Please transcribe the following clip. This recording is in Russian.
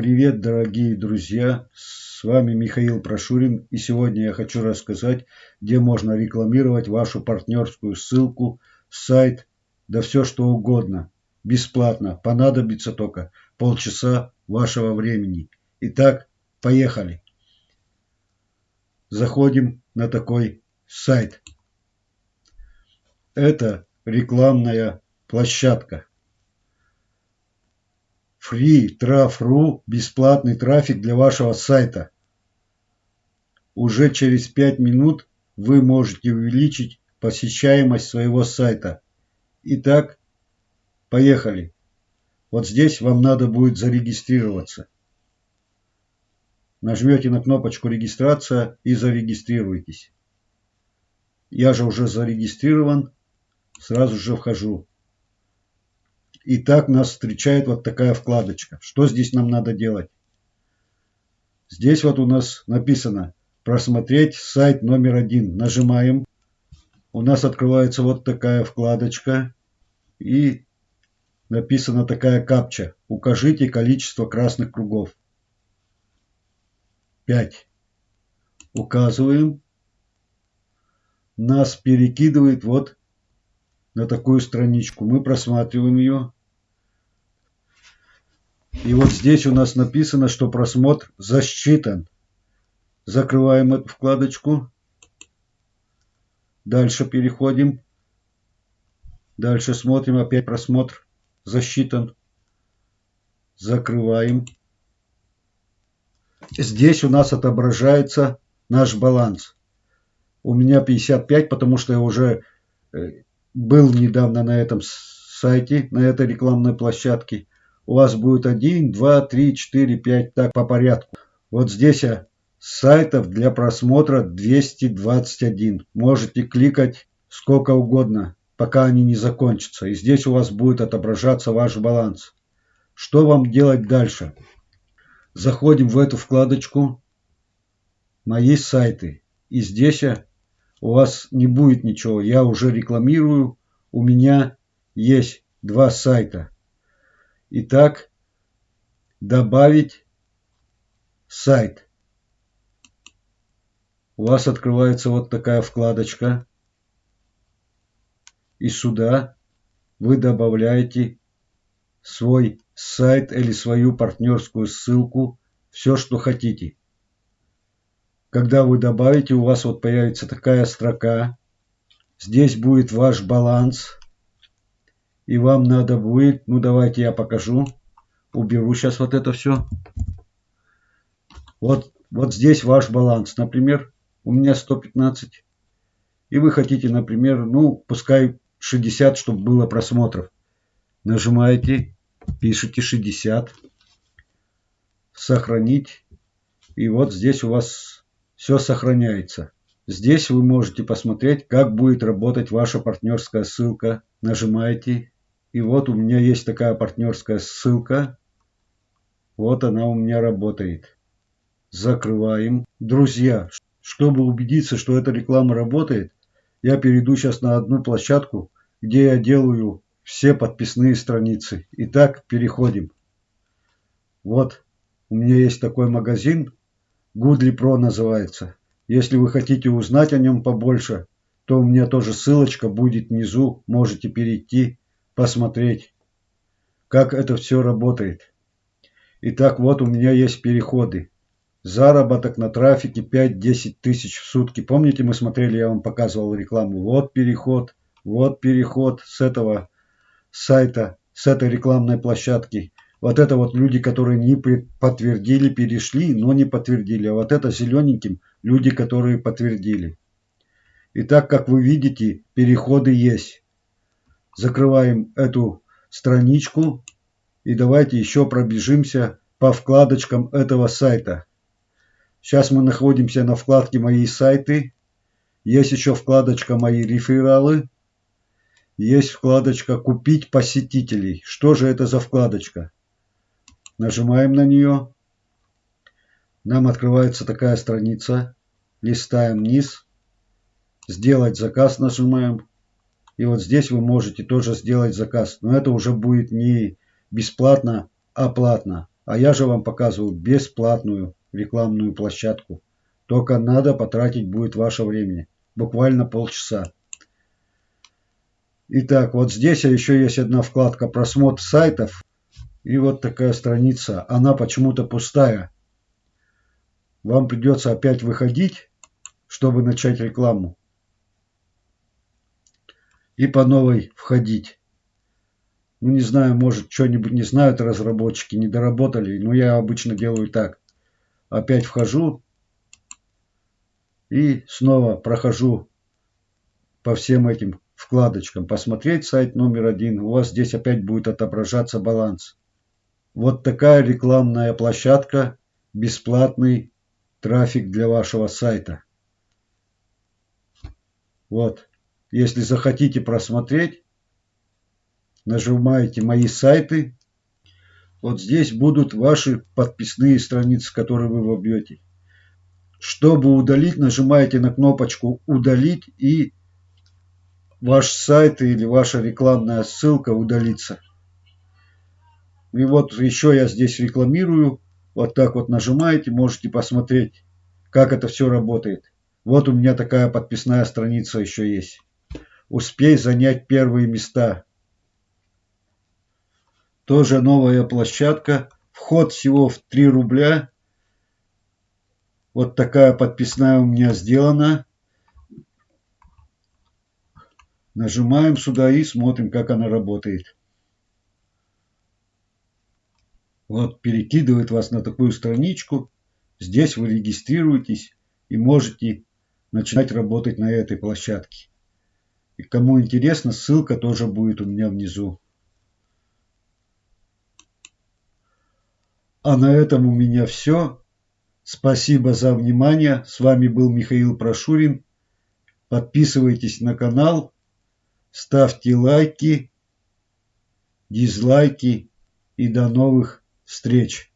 Привет, дорогие друзья! С вами Михаил Прошурин, и сегодня я хочу рассказать, где можно рекламировать вашу партнерскую ссылку, сайт, да все что угодно. Бесплатно, понадобится только полчаса вашего времени. Итак, поехали! Заходим на такой сайт. Это рекламная площадка. Free.traf.ru – бесплатный трафик для вашего сайта. Уже через 5 минут вы можете увеличить посещаемость своего сайта. Итак, поехали. Вот здесь вам надо будет зарегистрироваться. Нажмете на кнопочку регистрация и зарегистрируйтесь. Я же уже зарегистрирован, сразу же вхожу. И так нас встречает вот такая вкладочка. Что здесь нам надо делать? Здесь вот у нас написано «Просмотреть сайт номер один». Нажимаем. У нас открывается вот такая вкладочка. И написана такая капча. Укажите количество красных кругов. 5. Указываем. Нас перекидывает вот на такую страничку. Мы просматриваем ее. И вот здесь у нас написано, что просмотр засчитан. Закрываем эту вкладочку. Дальше переходим. Дальше смотрим, опять просмотр засчитан. Закрываем. Здесь у нас отображается наш баланс. У меня 55, потому что я уже э, был недавно на этом сайте, на этой рекламной площадке. У вас будет 1, 2, 3, 4, 5, так по порядку. Вот здесь сайтов для просмотра 221. Можете кликать сколько угодно, пока они не закончатся. И здесь у вас будет отображаться ваш баланс. Что вам делать дальше? Заходим в эту вкладочку «Мои сайты». И здесь у вас не будет ничего. Я уже рекламирую. У меня есть два сайта. Итак, добавить сайт. У вас открывается вот такая вкладочка. И сюда вы добавляете свой сайт или свою партнерскую ссылку, все, что хотите. Когда вы добавите, у вас вот появится такая строка. Здесь будет ваш баланс. И вам надо будет, ну давайте я покажу. Уберу сейчас вот это все. Вот, вот здесь ваш баланс. Например, у меня 115. И вы хотите, например, ну пускай 60, чтобы было просмотров. Нажимаете пишите 60, сохранить. И вот здесь у вас все сохраняется. Здесь вы можете посмотреть, как будет работать ваша партнерская ссылка. Нажимаете. И вот у меня есть такая партнерская ссылка. Вот она у меня работает. Закрываем. Друзья, чтобы убедиться, что эта реклама работает, я перейду сейчас на одну площадку, где я делаю все подписные страницы. Итак, переходим. Вот, у меня есть такой магазин, Goodly Pro называется. Если вы хотите узнать о нем побольше, то у меня тоже ссылочка будет внизу. Можете перейти, посмотреть, как это все работает. Итак, вот у меня есть переходы. Заработок на трафике 5-10 тысяч в сутки. Помните, мы смотрели, я вам показывал рекламу. Вот переход, вот переход с этого сайта, с этой рекламной площадки. Вот это вот люди, которые не подтвердили, перешли, но не подтвердили. А вот это зелененьким люди, которые подтвердили. И так как вы видите, переходы есть. Закрываем эту страничку и давайте еще пробежимся по вкладочкам этого сайта. Сейчас мы находимся на вкладке «Мои сайты». Есть еще вкладочка «Мои рефералы» есть вкладочка «Купить посетителей». Что же это за вкладочка? Нажимаем на нее. Нам открывается такая страница. Листаем вниз. Сделать заказ нажимаем. И вот здесь вы можете тоже сделать заказ. Но это уже будет не бесплатно, а платно. А я же вам показываю бесплатную рекламную площадку. Только надо потратить будет ваше времени. Буквально полчаса. Итак, вот здесь еще есть одна вкладка просмотр сайтов. И вот такая страница. Она почему-то пустая. Вам придется опять выходить, чтобы начать рекламу. И по новой входить. Ну не знаю, может что-нибудь не знают разработчики, не доработали. Но я обычно делаю так. Опять вхожу. И снова прохожу по всем этим вкладочкам «Посмотреть сайт номер один». У вас здесь опять будет отображаться баланс. Вот такая рекламная площадка, бесплатный трафик для вашего сайта. Вот. Если захотите просмотреть, нажимаете «Мои сайты». Вот здесь будут ваши подписные страницы, которые вы вобьете. Чтобы удалить, нажимаете на кнопочку «Удалить» и ваш сайт или ваша рекламная ссылка удалится. И вот еще я здесь рекламирую. Вот так вот нажимаете, можете посмотреть, как это все работает. Вот у меня такая подписная страница еще есть. Успей занять первые места. Тоже новая площадка. Вход всего в 3 рубля. Вот такая подписная у меня сделана. Нажимаем сюда и смотрим, как она работает. Вот перекидывает вас на такую страничку. Здесь вы регистрируетесь и можете начинать работать на этой площадке. И кому интересно, ссылка тоже будет у меня внизу. А на этом у меня все. Спасибо за внимание. С вами был Михаил Прошурин. Подписывайтесь на канал ставьте лайки, дизлайки и до новых встреч!